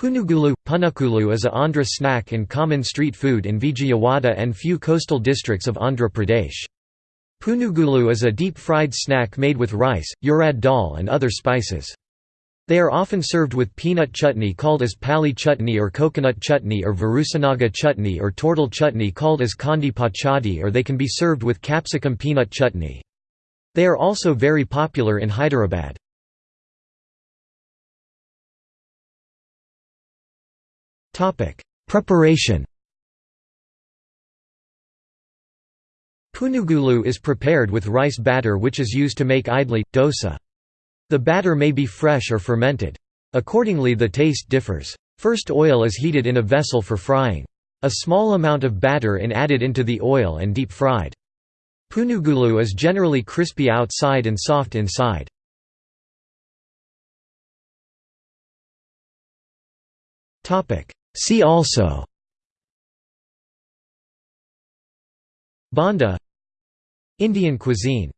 Punugulu – Punukulu is a Andhra snack and common street food in Vijayawada and few coastal districts of Andhra Pradesh. Punugulu is a deep-fried snack made with rice, urad dal and other spices. They are often served with peanut chutney called as pali chutney or coconut chutney or varusanaga chutney or toor dal chutney called as kandi pachadi or they can be served with capsicum peanut chutney. They are also very popular in Hyderabad. Preparation Punugulu is prepared with rice batter which is used to make idli, dosa. The batter may be fresh or fermented. Accordingly the taste differs. First oil is heated in a vessel for frying. A small amount of batter is added into the oil and deep fried. Punugulu is generally crispy outside and soft inside. See also Bonda Indian cuisine